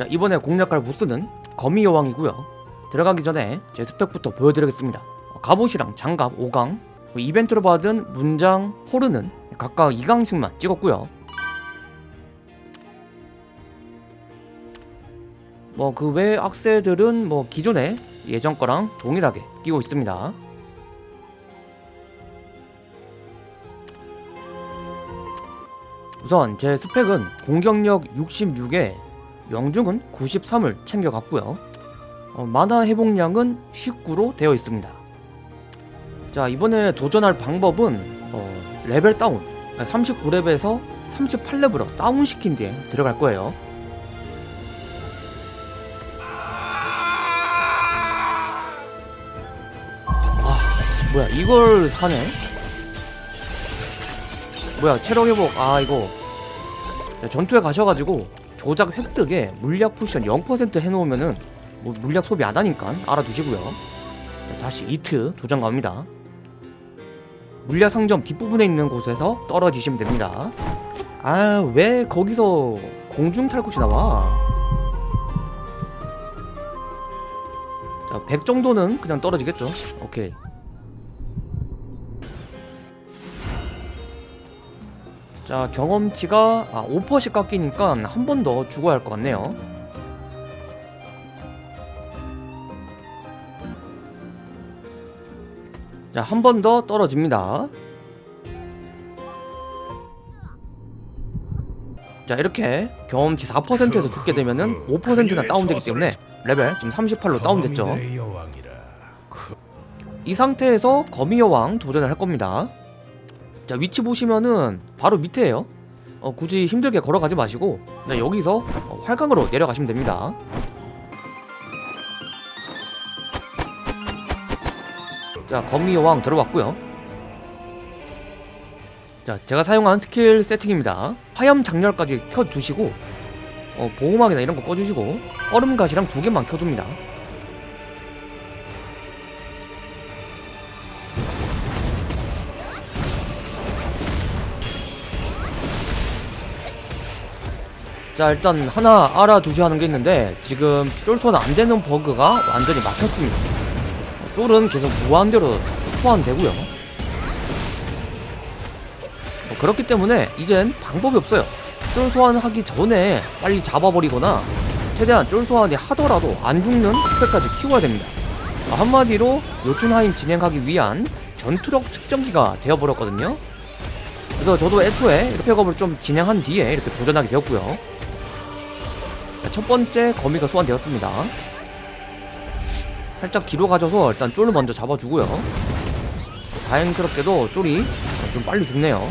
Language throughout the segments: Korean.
자 이번에 공략할 보스는 거미 여왕이고요. 들어가기 전에 제 스펙부터 보여드리겠습니다. 어, 갑옷이랑 장갑 5강 이벤트로 받은 문장 호르는 각각 2강씩만 찍었고요. 뭐 그 외 악세들은 뭐 기존에 예전 거랑 동일하게 끼고 있습니다. 우선 제 스펙은 공격력 66에 명중은 93을 챙겨갔고요. 어, 마나 회복량은 19로 되어 있습니다. 자 이번에 도전할 방법은 어, 레벨 다운. 39렙에서 38렙으로 다운시킨 뒤에 들어갈 거예요. 아 뭐야 이걸 사네? 뭐야 체력 회복. 아 이거. 자, 전투에 가셔가지고 조작 획득에 물약 potion 0% 해놓으면은 뭐 물약 소비 안 하니까 알아두시고요. 자, 다시 리트 도전 갑니다. 물약 상점 뒷부분에 있는 곳에서 떨어지시면 됩니다. 아 왜 거기서 공중 탈것이 나와? 자 100 정도는 그냥 떨어지겠죠? 오케이 자 경험치가 아, 5%씩 깎이니까 한 번더 죽어야 할것 같네요. 자 한 번 더 떨어집니다. 자 이렇게 경험치 4%에서 죽게 되면은 5%나 다운되기 때문에 레벨 지금 38로 다운됐죠? 이 상태에서 거미 여왕 도전을 할 겁니다 자 위치 보시면은 바로 밑에에요. 어, 굳이 힘들게 걸어가지 마시고 네, 여기서 어, 활강으로 내려가시면 됩니다. 자 거미 여왕 들어왔고요. 자 제가 사용한 스킬 세팅입니다. 화염 작렬까지 켜두시고 어, 보호막이나 이런 거 꺼주시고 얼음가시랑 두 개만 켜둡니다 자 일단 하나 알아두셔야 하는 게 있는데 지금 쫄소는 안되는 버그가 완전히 막혔습니다. 쫄은 계속 무한대로 소환되고요. 어, 그렇기 때문에 이젠 방법이 없어요. 쫄 소환하기 전에 빨리 잡아버리거나 최대한 쫄 소환이 하더라도 안 죽는 스펙까지 키워야 됩니다. 어, 한마디로 요툰하임 진행하기 위한 전투력 측정기가 되어버렸거든요. 그래서 저도 애초에 이렇게 팩업을 좀 진행한 뒤에 이렇게 도전하게 되었고요. 자, 첫 번째 거미가 소환되었습니다. 살짝 뒤로 가져서 일단 쫄을 먼저 잡아주고요. 다행스럽게도 쫄이 좀 빨리 죽네요.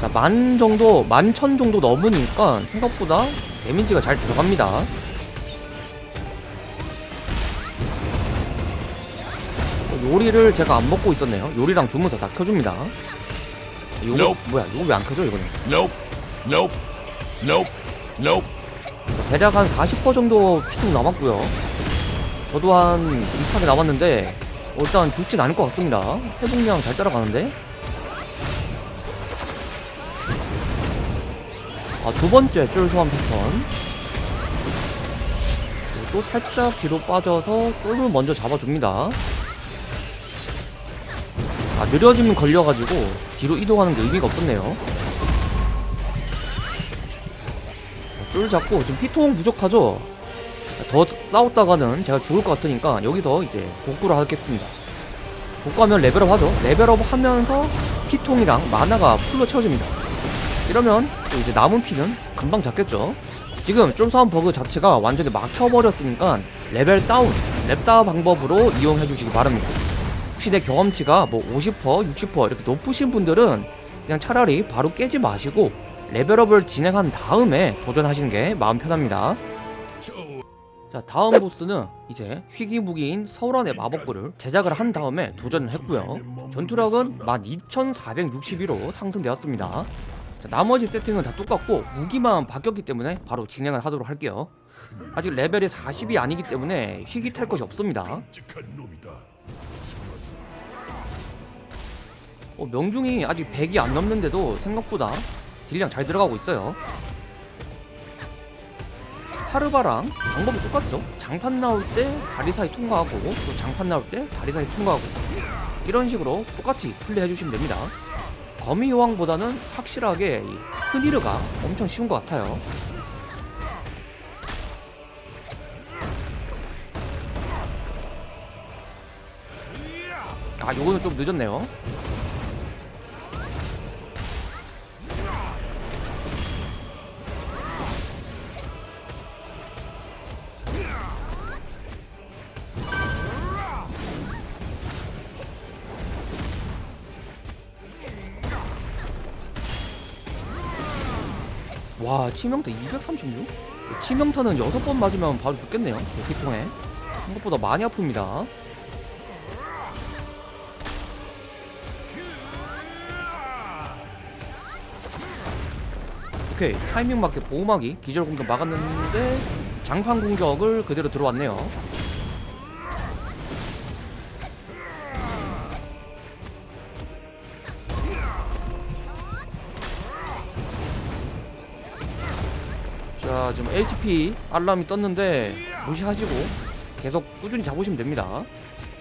자, 만 정도, 만 천 정도 넘으니까 생각보다 데미지가 잘 들어갑니다. 요리를 제가 안 먹고 있었네요. 요리랑 주문서 다 켜줍니다 이거 Nope. 뭐야 이거 왜 안 켜져 이거는 Nope. Nope. Nope. Nope. 대략 한 40% 정도 피통 남았고요 저도 한 비슷하게 남았는데 어, 일단 죽진 않을 것 같습니다 회복량 잘 따라가는데 아 두 번째 쫄 소환 패턴 또 살짝 뒤로 빠져서 쫄을 먼저 잡아줍니다 아 느려지면 걸려가지고 뒤로 이동하는 게 의미가 없었네요. 쫄 잡고 지금 피통 부족하죠? 더 싸웠다가는 제가 죽을 것 같으니까 여기서 이제 복구를 하겠습니다. 복구하면 레벨업 하죠. 레벨업 하면서 피통이랑 마나가 풀로 채워집니다. 이러면 또 이제 남은 피는 금방 잡겠죠? 지금 쫄 소환 버그 자체가 완전히 막혀버렸으니까 레벨 다운, 렙다 방법으로 이용해 주시기 바랍니다 혹시 내 경험치가 뭐 50%, 60% 이렇게 높으신 분들은 그냥 차라리 바로 깨지 마시고 레벨업을 진행한 다음에 도전하시는 게 마음 편합니다. 자 다음 보스는 이제 희귀무기인 서울원의 마법구를 제작을 한 다음에 도전을 했고요. 전투력은 12,461로 상승되었습니다. 자, 나머지 세팅은 다 똑같고 무기만 바뀌었기 때문에 바로 진행을 하도록 할게요. 아직 레벨이 40이 아니기 때문에 희귀 탈 것이 없습니다. 어, 명중이 아직 100이 안 넘는데도 생각보다 딜량 잘 들어가고 있어요. 파르바랑 방법이 똑같죠? 장판 나올 때 다리 사이 통과하고 또 장판 나올 때 다리 사이 통과하고. 이런 식으로 똑같이 플레이해 주시면 됩니다. 거미 여왕보다는 확실하게 이 흔히르가 엄청 쉬운 것 같아요. 아 요거는 좀 늦었네요 와 치명타 236? 치명타는 6번 맞으면 바로 죽겠네요. 피통에. 생각보다 많이 아픕니다. 오케이 타이밍 맞게 보호막이 기절 공격 막았는데 장판 공격을 그대로 들어왔네요 자 지금 HP 알람이 떴는데 무시하시고 계속 꾸준히 잡으시면 됩니다.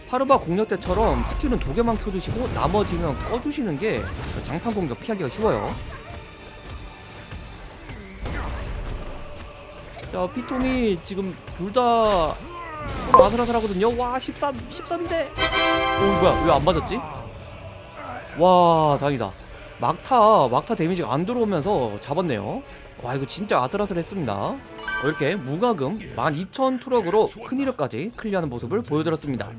파르바 공략 때처럼 스킬은 두 개만 켜주시고 나머지는 꺼주시는 게 장판 공격 피하기가 쉬워요. 자 피통이 지금 둘 다 아슬아슬하거든요. 와 13, 13인데? 오 뭐야 왜 안 맞았지? 와 다행이다 막타 막타 데미지가 안 들어오면서 잡았네요. 와 이거 진짜 아슬아슬했습니다. 어, 이렇게 무과금 12,000 트럭으로 큰 이력까지 클리어하는 모습을 보여드렸습니다